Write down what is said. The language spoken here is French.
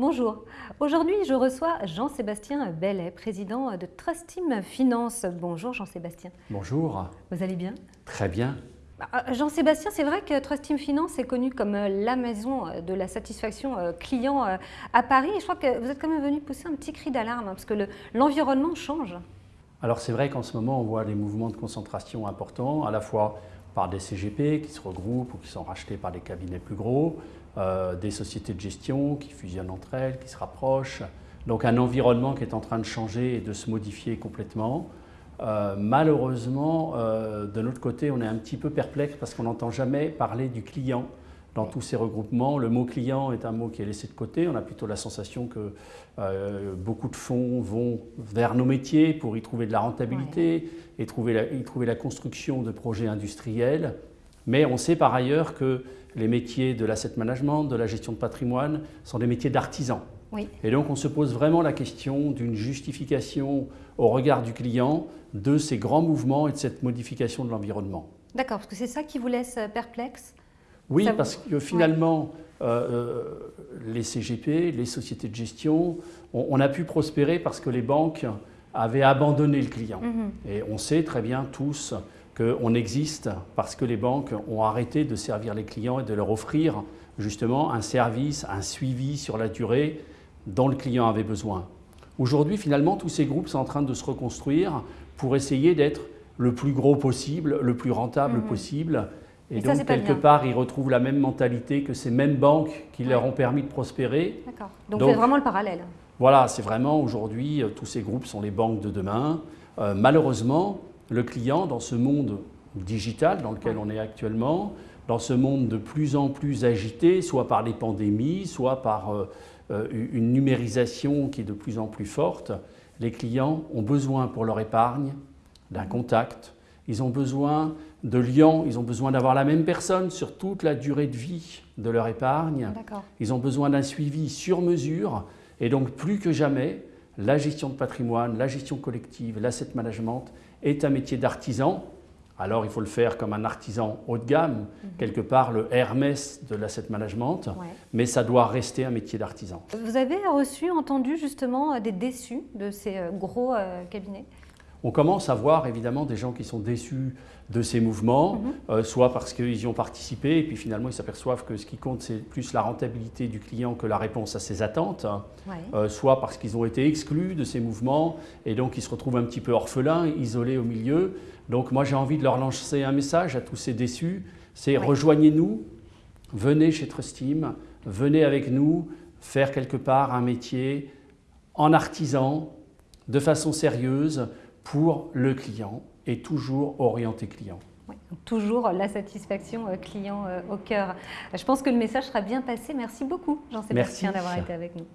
Bonjour. Aujourd'hui, je reçois Jean-Sébastien Bellet, président de Trust Team Finance. Bonjour Jean-Sébastien. Bonjour. Vous allez bien? Très bien. Bah, euh, Jean-Sébastien, c'est vrai que Trust Team Finance est connu comme euh, la maison euh, de la satisfaction client à Paris. je crois que vous êtes quand même venu pousser un petit cri d'alarme hein, parce que l'environnement change. Alors c'est vrai qu'en ce moment, on voit des mouvements de concentration importants, à la fois par des CGP qui se regroupent ou qui sont rachetés par des cabinets plus gros, des sociétés de gestion qui fusionnent entre elles, qui se rapprochent. Donc un environnement qui est en train de changer et de se modifier complètement. Euh, malheureusement, euh, de notre côté, on est un petit peu perplexe parce qu'on n'entend jamais parler du client dans tous ces regroupements. Le mot client est un mot qui est laissé de côté. On a plutôt la sensation que euh, beaucoup de fonds vont vers nos métiers pour y trouver de la rentabilité et trouver la, y trouver la construction de projets industriels. Mais on sait par ailleurs que les métiers de l'asset management, de la gestion de patrimoine, sont des métiers d'artisans. Et donc on se pose vraiment la question d'une justification au regard du client de ces grands mouvements et de cette modification de l'environnement. D'accord, parce que c'est ça qui vous laisse euh, perplexe? Oui, parce que finalement, euh, euh, les CGP, les sociétés de gestion, on, a pu prospérer parce que les banques avaient abandonné le client. Mhm. Et on sait très bien tous qu'on existe parce que les banques ont arrêté de servir les clients et de leur offrir justement un service, un suivi sur la durée dont le client avait besoin. Aujourd'hui, finalement, tous ces groupes sont en train de se reconstruire pour essayer d'être le plus gros possible, le plus rentable mhm. possible. Et, donc, quelque part, ils retrouvent la même mentalité que ces mêmes banques qui leur ont permis de prospérer. D'accord. Donc, c'est vraiment le parallèle. Voilà, c'est vraiment aujourd'hui, euh, tous ces groupes sont les banques de demain. Euh, malheureusement, le client, dans ce monde digital dans lequel on est actuellement, dans ce monde de plus en plus agité, soit par les pandémies, soit par euh, euh, une numérisation qui est de plus en plus forte, les clients ont besoin pour leur épargne d'un contact, ils ont besoin de liens, ils ont besoin d'avoir la même personne sur toute la durée de vie de leur épargne, ils ont besoin d'un suivi sur mesure. Et donc plus que jamais, la gestion de patrimoine, la gestion collective, l'asset management est un métier d'artisan alors il faut le faire comme un artisan haut de gamme, mhm. quelque part le Hermès de l'asset management, mais ça doit rester un métier d'artisan. Vous avez reçu, entendu justement euh, des déçus de ces euh, gros euh, cabinets? On commence à voir évidemment des gens qui sont déçus de ces mouvements, mhm. euh, soit parce qu'ils y ont participé et puis finalement ils s'aperçoivent que ce qui compte c'est plus la rentabilité du client que la réponse à ses attentes, euh, soit parce qu'ils ont été exclus de ces mouvements et donc ils se retrouvent un petit peu orphelins, isolés au milieu. Donc moi j'ai envie de leur lancer un message à tous ces déçus, c'est rejoignez-nous, venez chez Trustim, venez avec nous faire quelque part un métier en artisan, de façon sérieuse, pour le client et toujours orienté client. toujours la satisfaction euh, client euh, au cœur. Je pense que le message sera bien passé. Merci beaucoup Jean-Sébastien d'avoir été avec nous.